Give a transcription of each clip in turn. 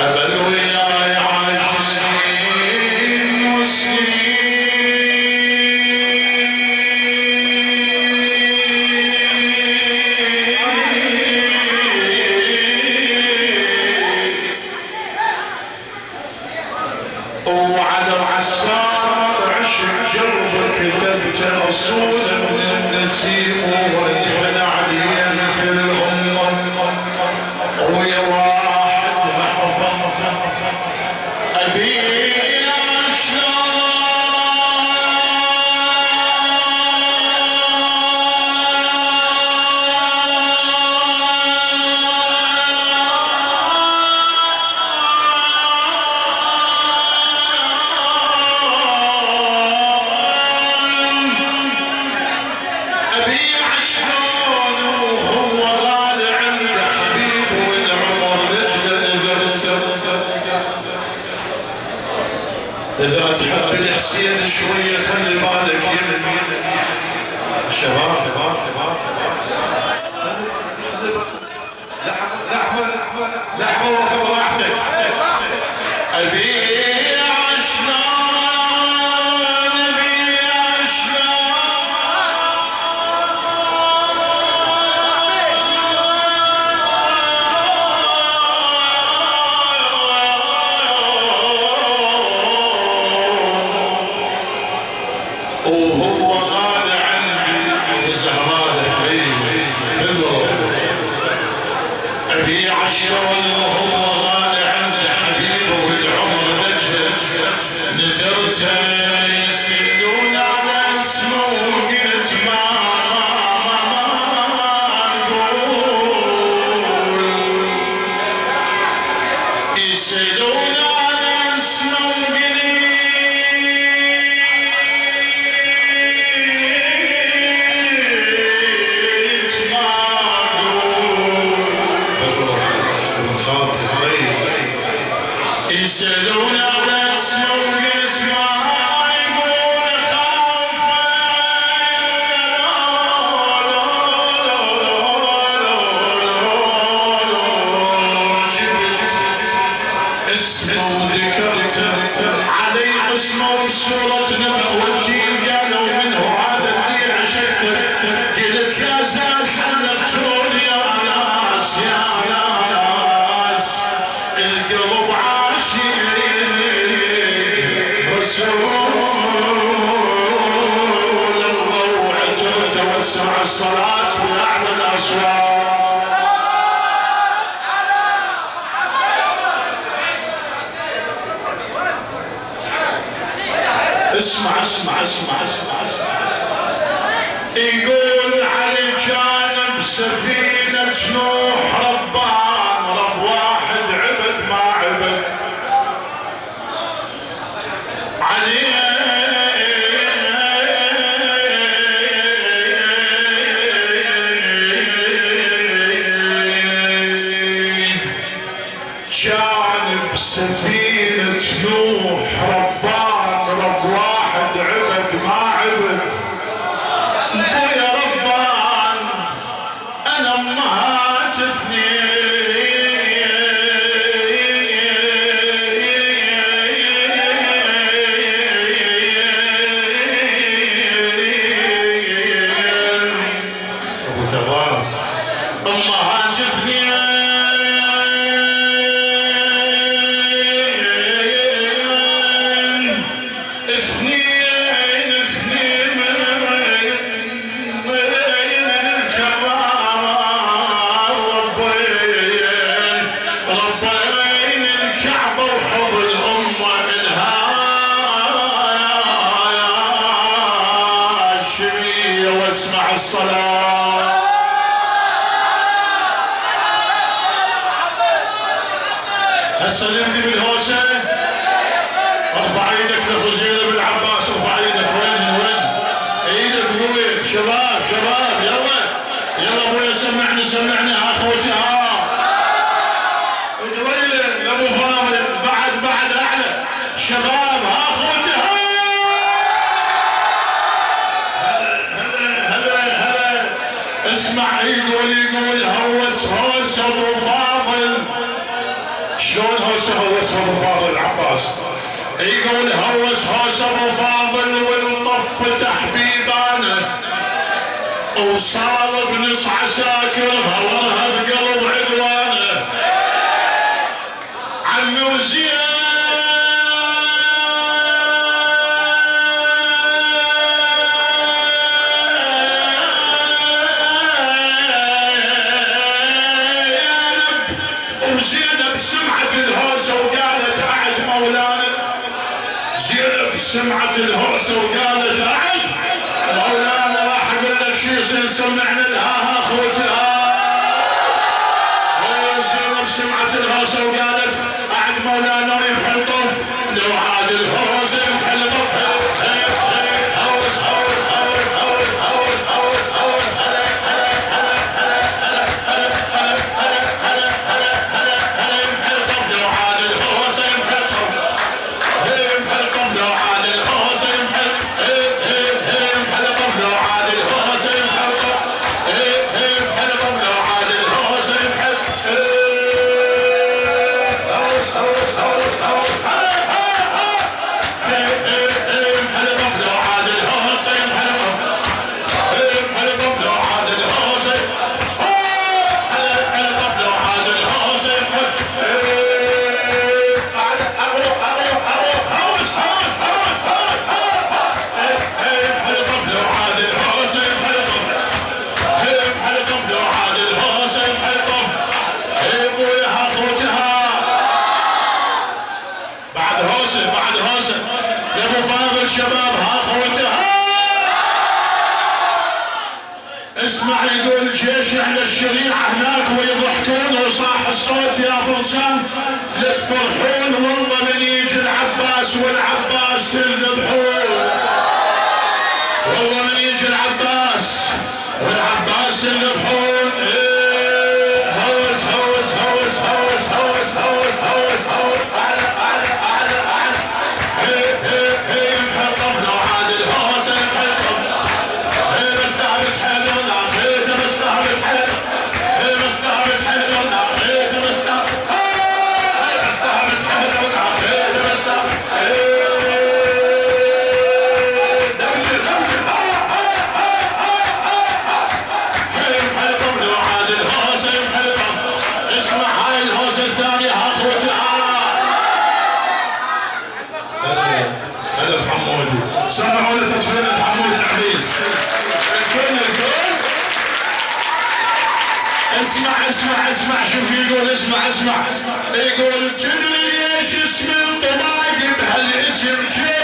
أبلغ إلى وسع الصلاة بأعلى الأصوات اسمع اسمع اسمع اسمع اسمع, يقول علي جانب سفينة نوح ربه. الحوس يقول هوس هوس أبو فاضل والطف تحبيبانه. وصار بنص عساكر هوا بقلبه. والعباس تذبحون والله من يجي العباس. والعباس تذبحون إيه، هوس هوس هوس هوس هوس هوس. اسمع اسمع اسمع شوف يقول اسمع اسمع. يقول تدري ليش اسم الطباق بهالاسم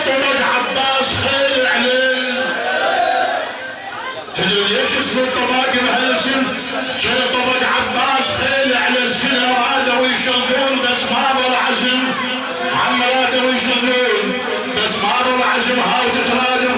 طبق عباس خيل عليل تدري ليش اسم الطباق بهالاسم طبق عباس خيل على السنة وهذا ويشلقون بس ما ضل عزم. عمراته ويشلقون بس ما ضل عزم. هاو تتراجم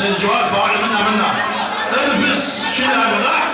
Sayın Suat Bağlam'ın namına. Öpüz. Şimdi arkadaşlar.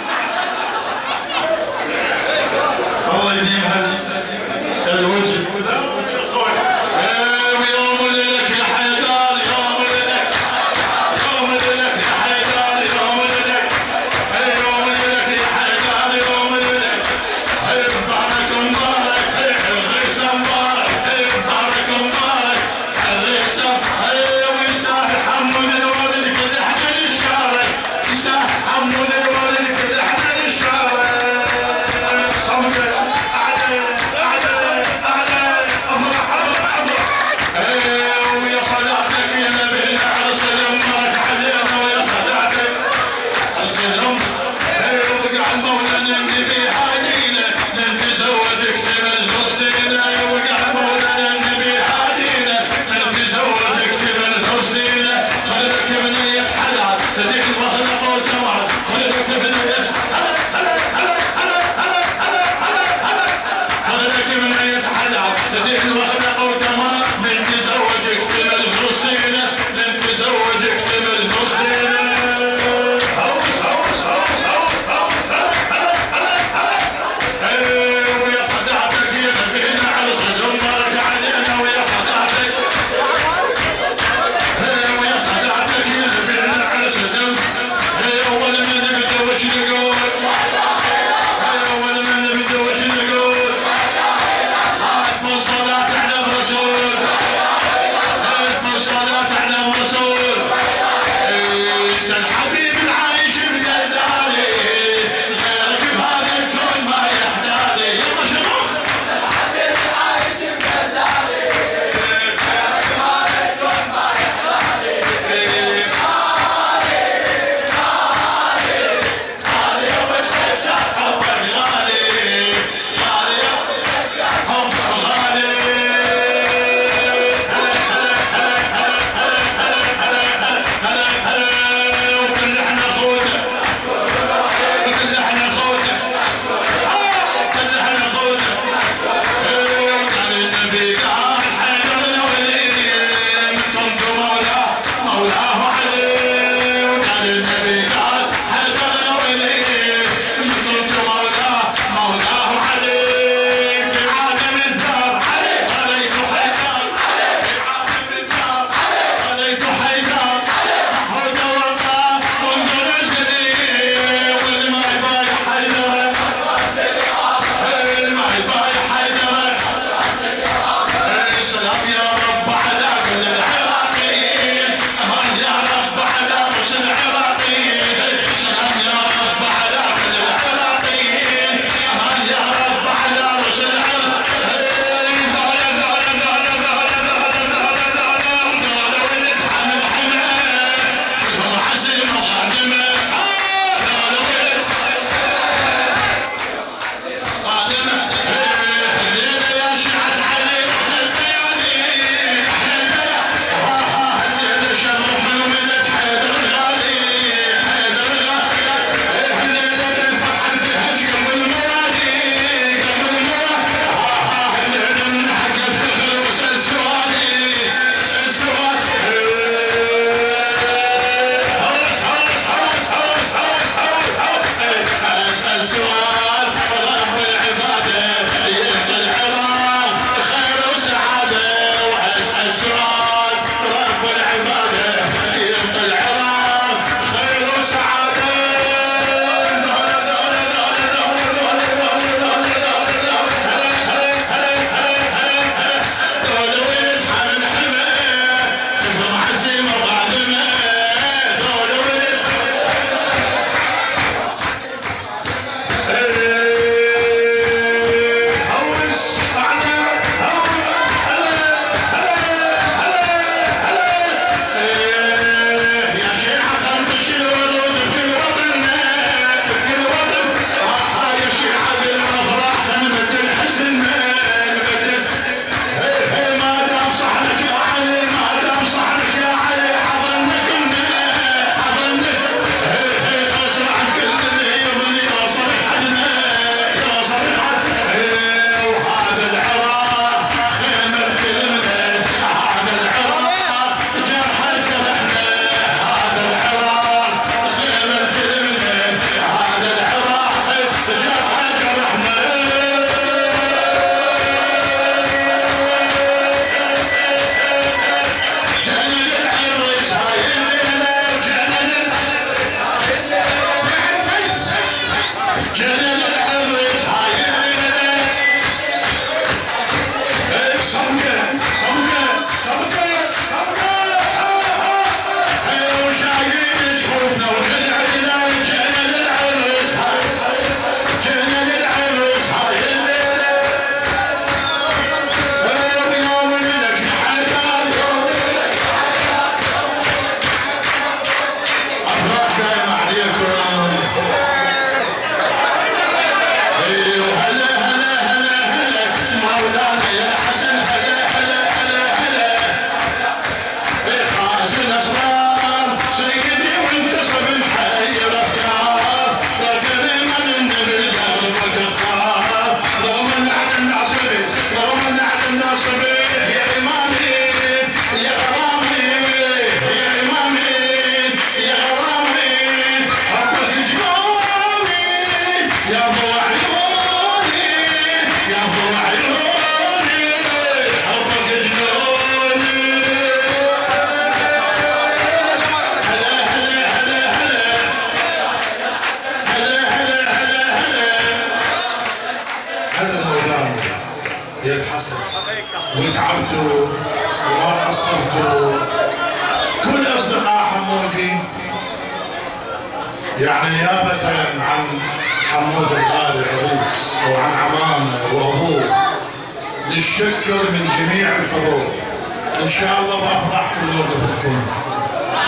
إن شاء الله بافضحكم موقفتكم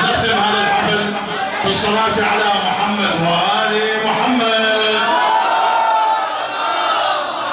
نختم هذا الحفل بالصلاة على محمد. وآله